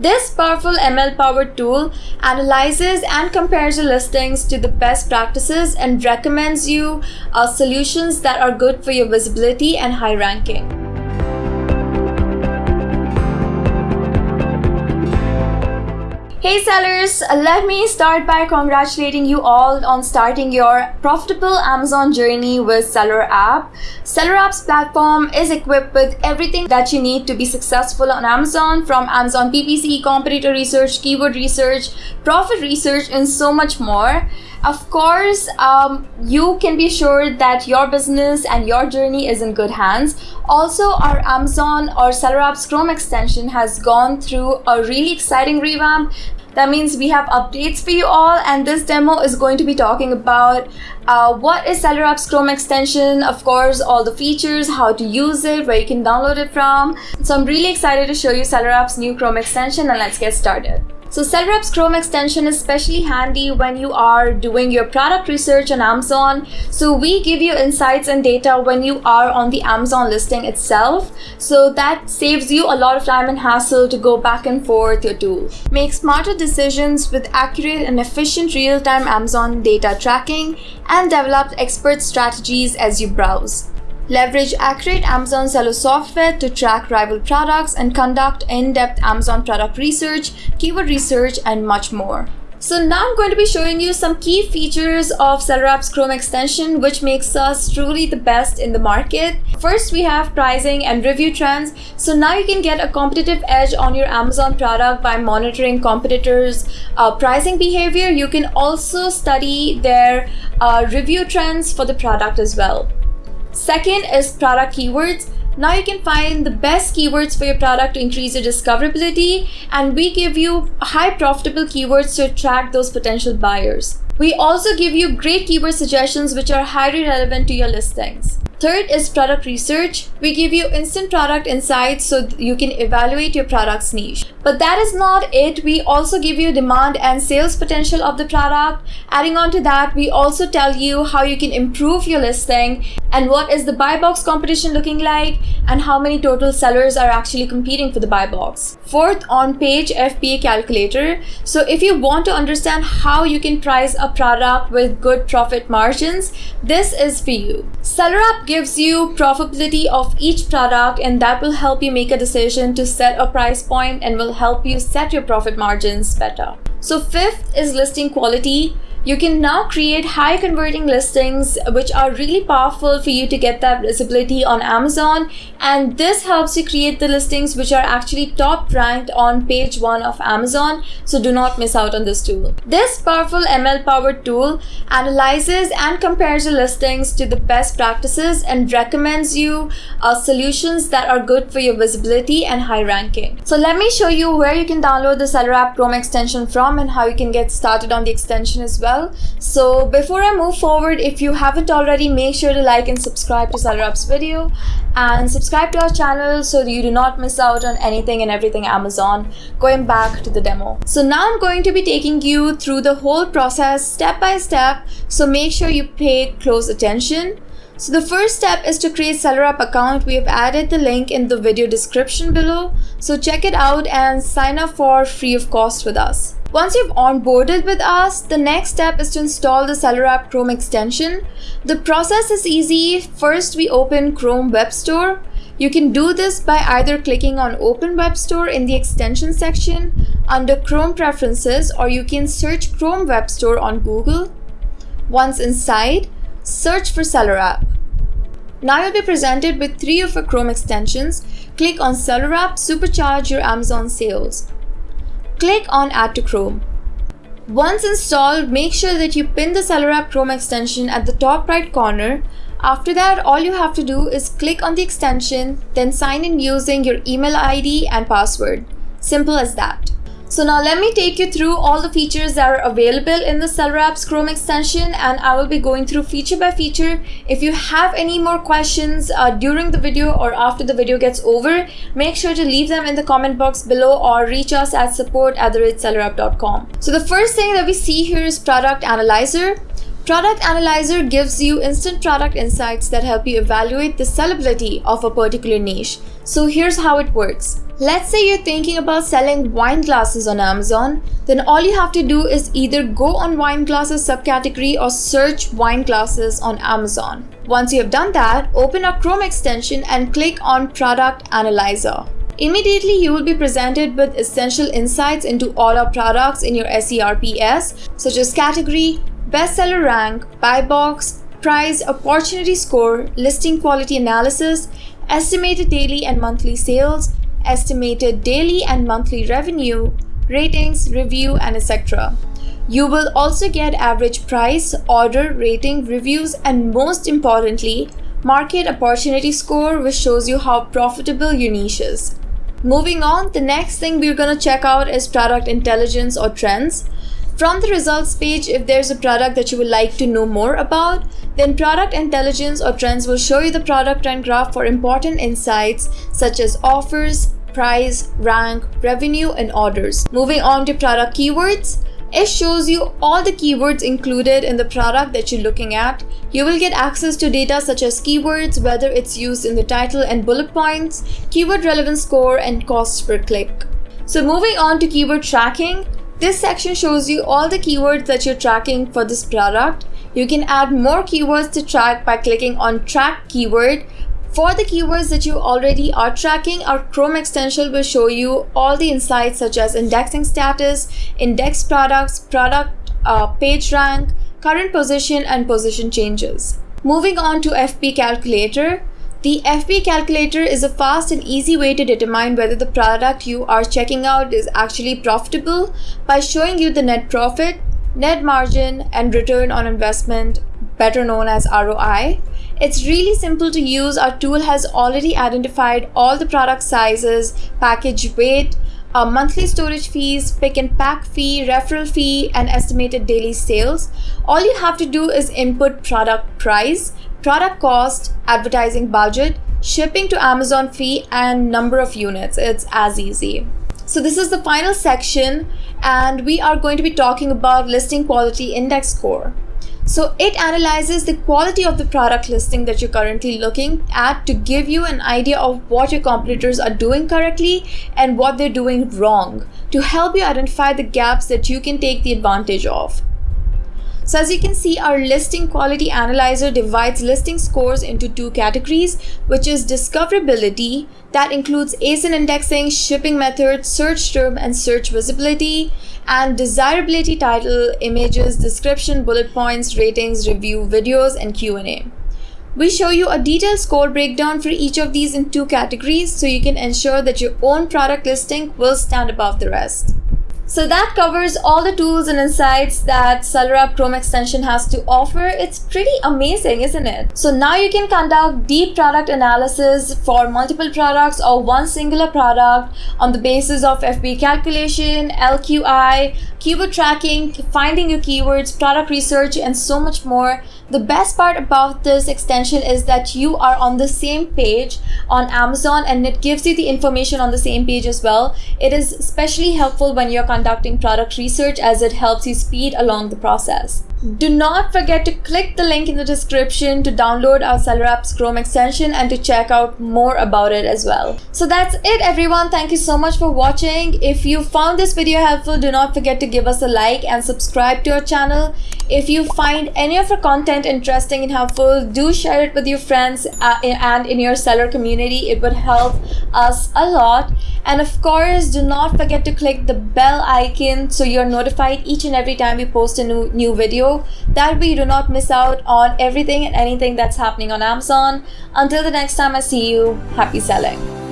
This powerful ML powered tool analyzes and compares your listings to the best practices and recommends you uh, solutions that are good for your visibility and high ranking. Hey sellers, let me start by congratulating you all on starting your profitable Amazon journey with Seller App. Seller App's platform is equipped with everything that you need to be successful on Amazon from Amazon PPC, competitor research, keyword research, profit research, and so much more. Of course, um, you can be sure that your business and your journey is in good hands. Also, our Amazon or Seller App's Chrome extension has gone through a really exciting revamp that means we have updates for you all and this demo is going to be talking about uh, what is Seller App's Chrome extension, of course, all the features, how to use it, where you can download it from. So I'm really excited to show you Seller App's new Chrome extension and let's get started. So Seller App's Chrome extension is especially handy when you are doing your product research on Amazon. So we give you insights and data when you are on the Amazon listing itself. So that saves you a lot of time and hassle to go back and forth your tool. Make smarter decisions with accurate and efficient real-time Amazon data tracking and develop expert strategies as you browse. Leverage accurate Amazon seller software to track rival products and conduct in-depth Amazon product research, keyword research, and much more. So now I'm going to be showing you some key features of Seller App's Chrome extension which makes us truly the best in the market. First we have pricing and review trends. So now you can get a competitive edge on your Amazon product by monitoring competitors uh, pricing behavior. You can also study their uh, review trends for the product as well. Second is product keywords. Now you can find the best keywords for your product to increase your discoverability and we give you high profitable keywords to attract those potential buyers. We also give you great keyword suggestions which are highly relevant to your listings. Third is product research. We give you instant product insights so you can evaluate your product's niche. But that is not it. We also give you demand and sales potential of the product. Adding on to that, we also tell you how you can improve your listing and what is the buy box competition looking like and how many total sellers are actually competing for the buy box. Fourth, on page FBA calculator. So if you want to understand how you can price a product with good profit margins, this is for you. Seller App gives you profitability of each product and that will help you make a decision to set a price point and will help you set your profit margins better. So fifth is listing quality. You can now create high converting listings which are really powerful for you to get that visibility on Amazon and this helps you create the listings which are actually top ranked on page 1 of Amazon so do not miss out on this tool. This powerful ML powered tool analyzes and compares your listings to the best practices and recommends you uh, solutions that are good for your visibility and high ranking. So let me show you where you can download the Seller App Chrome extension from and how you can get started on the extension as well well. So before I move forward, if you haven't already, make sure to like and subscribe to Seller App's video and subscribe to our channel so you do not miss out on anything and everything Amazon. Going back to the demo. So now I'm going to be taking you through the whole process step by step. So make sure you pay close attention. So the first step is to create Seller App account. We have added the link in the video description below. So check it out and sign up for free of cost with us. Once you've onboarded with us, the next step is to install the Seller App Chrome extension. The process is easy. First, we open Chrome Web Store. You can do this by either clicking on Open Web Store in the extension section under Chrome Preferences or you can search Chrome Web Store on Google. Once inside, search for Seller App. Now you'll be presented with three of our Chrome extensions. Click on Seller App, supercharge your Amazon sales. Click on Add to Chrome. Once installed, make sure that you pin the Seller App Chrome extension at the top right corner. After that, all you have to do is click on the extension, then sign in using your email ID and password. Simple as that. So now let me take you through all the features that are available in the Seller Apps Chrome extension and I will be going through feature by feature. If you have any more questions uh, during the video or after the video gets over, make sure to leave them in the comment box below or reach us at support at the So the first thing that we see here is Product Analyzer. Product Analyzer gives you instant product insights that help you evaluate the sellability of a particular niche. So here's how it works. Let's say you're thinking about selling wine glasses on Amazon, then all you have to do is either go on wine glasses subcategory or search wine glasses on Amazon. Once you have done that, open a Chrome extension and click on Product Analyzer. Immediately, you will be presented with essential insights into all our products in your SERPs, such as category, bestseller rank, buy box, price, opportunity score, listing quality analysis, estimated daily and monthly sales, estimated daily and monthly revenue, ratings, review, and etc. You will also get average price, order, rating, reviews, and most importantly, market opportunity score, which shows you how profitable your niche is. Moving on, the next thing we're going to check out is product intelligence or trends. From the results page, if there's a product that you would like to know more about, then product intelligence or trends will show you the product trend graph for important insights such as offers, price, rank, revenue, and orders. Moving on to product keywords, it shows you all the keywords included in the product that you're looking at. You will get access to data such as keywords, whether it's used in the title and bullet points, keyword relevance score, and cost per click. So moving on to keyword tracking, this section shows you all the keywords that you're tracking for this product. You can add more keywords to track by clicking on track keyword. For the keywords that you already are tracking, our Chrome extension will show you all the insights such as indexing status, index products, product uh, page rank, current position, and position changes. Moving on to FBA calculator, the FBA calculator is a fast and easy way to determine whether the product you are checking out is actually profitable by showing you the net profit, net margin, and return on investment, better known as ROI. It's really simple to use. Our tool has already identified all the product sizes, package weight, uh, monthly storage fees, pick and pack fee, referral fee, and estimated daily sales. All you have to do is input product price, product cost, advertising budget, shipping to Amazon fee, and number of units. It's as easy. So this is the final section and we are going to be talking about listing quality index score. So it analyzes the quality of the product listing that you're currently looking at to give you an idea of what your competitors are doing correctly and what they're doing wrong to help you identify the gaps that you can take the advantage of. So as you can see, our listing quality analyzer divides listing scores into two categories, which is discoverability, that includes ASIN indexing, shipping method, search term, and search visibility, and desirability title, images, description, bullet points, ratings, review, videos, and Q&A. We show you a detailed score breakdown for each of these in two categories so you can ensure that your own product listing will stand above the rest. So that covers all the tools and insights that SellerApp Chrome extension has to offer. It's pretty amazing, isn't it? So now you can conduct deep product analysis for multiple products or one singular product on the basis of FBA calculation, LQI, keyword tracking, finding your keywords, product research, and so much more. The best part about this extension is that you are on the same page on Amazon and it gives you the information on the same page as well. It is especially helpful when you're conducting product research as it helps you speed along the process. Do not forget to click the link in the description to download our Seller Apps Chrome extension and to check out more about it as well. So that's it everyone. Thank you so much for watching. If you found this video helpful, do not forget to give us a like and subscribe to our channel. If you find any of our content interesting and helpful, do share it with your friends uh, and in your seller community. It would help us a lot. And of course, do not forget to click the bell icon so you're notified each and every time we post a new, new That way you do not miss out on everything and anything that's happening on Amazon. Until the next time I see you, happy selling.